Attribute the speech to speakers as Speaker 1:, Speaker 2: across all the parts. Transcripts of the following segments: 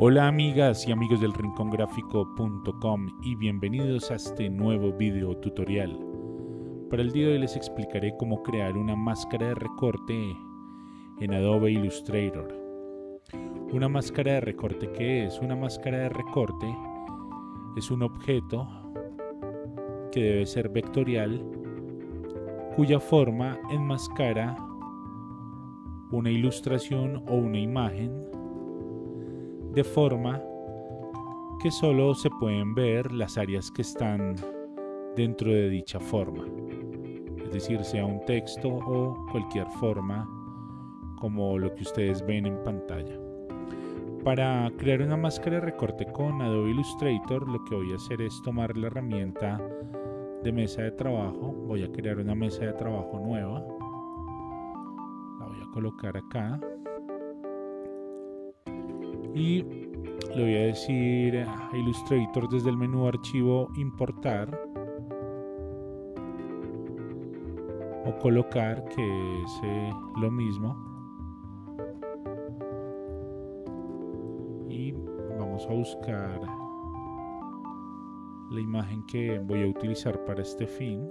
Speaker 1: Hola amigas y amigos del rincongráfico.com y bienvenidos a este nuevo video tutorial. Para el día de hoy les explicaré cómo crear una máscara de recorte en Adobe Illustrator. Una máscara de recorte, ¿qué es? Una máscara de recorte es un objeto que debe ser vectorial cuya forma enmascara una ilustración o una imagen de forma que solo se pueden ver las áreas que están dentro de dicha forma. Es decir, sea un texto o cualquier forma como lo que ustedes ven en pantalla. Para crear una máscara de recorte con Adobe Illustrator lo que voy a hacer es tomar la herramienta de mesa de trabajo. Voy a crear una mesa de trabajo nueva. La voy a colocar acá y le voy a decir a Illustrator desde el menú archivo importar o colocar que es eh, lo mismo. Y vamos a buscar la imagen que voy a utilizar para este fin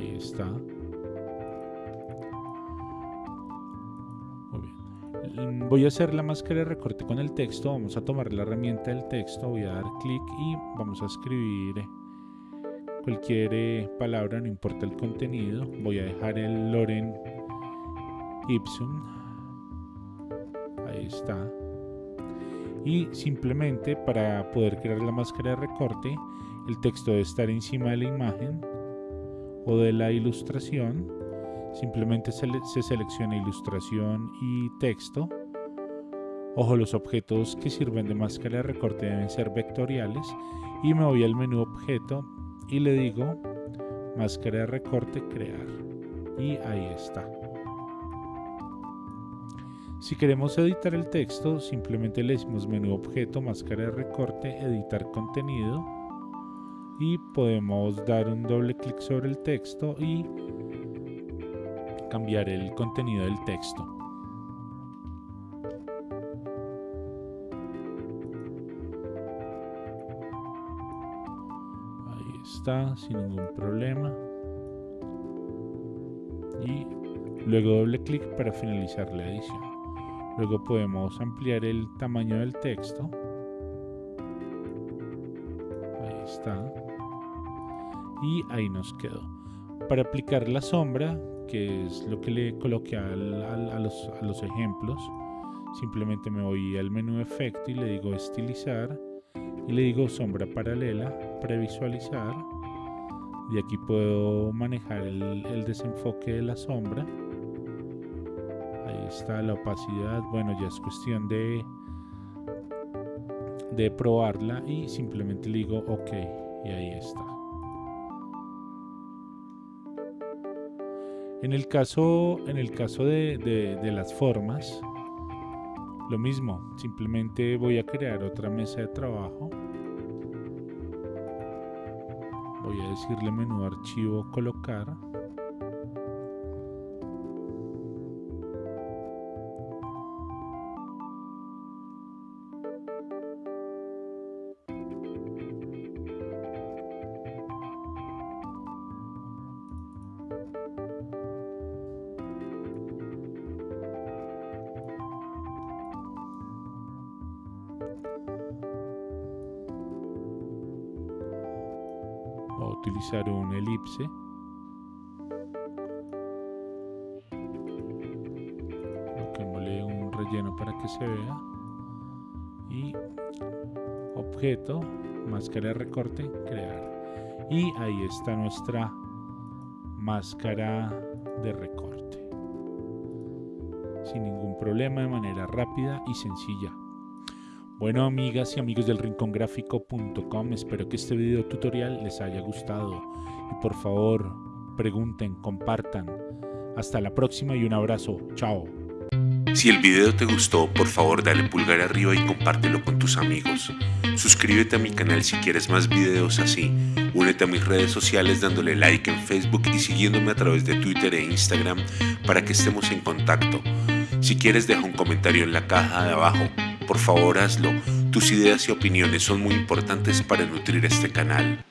Speaker 1: Ahí está. Muy bien. Voy a hacer la máscara de recorte con el texto. Vamos a tomar la herramienta del texto. Voy a dar clic y vamos a escribir cualquier eh, palabra, no importa el contenido. Voy a dejar el Loren Ipsum. Ahí está. Y simplemente para poder crear la máscara de recorte, el texto debe estar encima de la imagen de la ilustración, simplemente se, se selecciona ilustración y texto. Ojo, los objetos que sirven de máscara de recorte deben ser vectoriales y me voy al menú objeto y le digo máscara de recorte crear y ahí está. Si queremos editar el texto, simplemente le decimos menú objeto, máscara de recorte, editar contenido y podemos dar un doble clic sobre el texto y cambiar el contenido del texto. Ahí está, sin ningún problema. Y luego doble clic para finalizar la edición. Luego podemos ampliar el tamaño del texto. Ahí está y ahí nos quedó. Para aplicar la sombra, que es lo que le coloqué a, los, a los ejemplos, simplemente me voy al menú efecto y le digo estilizar y le digo sombra paralela, previsualizar y aquí puedo manejar el, el, desenfoque de la sombra. Ahí está la opacidad. Bueno ya es cuestión de de probarla y simplemente le digo ok y ahí está En el caso, en el caso de, de, las formas, lo mismo, simplemente voy a crear otra mesa de trabajo. Voy a decirle menú archivo colocar. A utilizar un elipse. Coloquémosle un relleno para que se vea. Y objeto máscara de recorte crear. Y ahí está nuestra máscara de recorte. Sin ningún problema de manera rápida y sencilla bueno amigas y amigos del rincongráfico.com, espero que este video tutorial les haya gustado y por favor pregunten, compartan. Hasta la próxima y un abrazo. Chao.
Speaker 2: Si el video te gustó, por favor dale pulgar arriba y compártelo con tus amigos. Suscríbete a mi canal si quieres más videos así. Únete a mis redes sociales dándole like en Facebook y siguiéndome a través de Twitter e Instagram para que estemos en contacto. Si quieres deja un comentario en la caja de abajo. Por favor hazlo. Tus ideas y opiniones son muy importantes para nutrir este canal.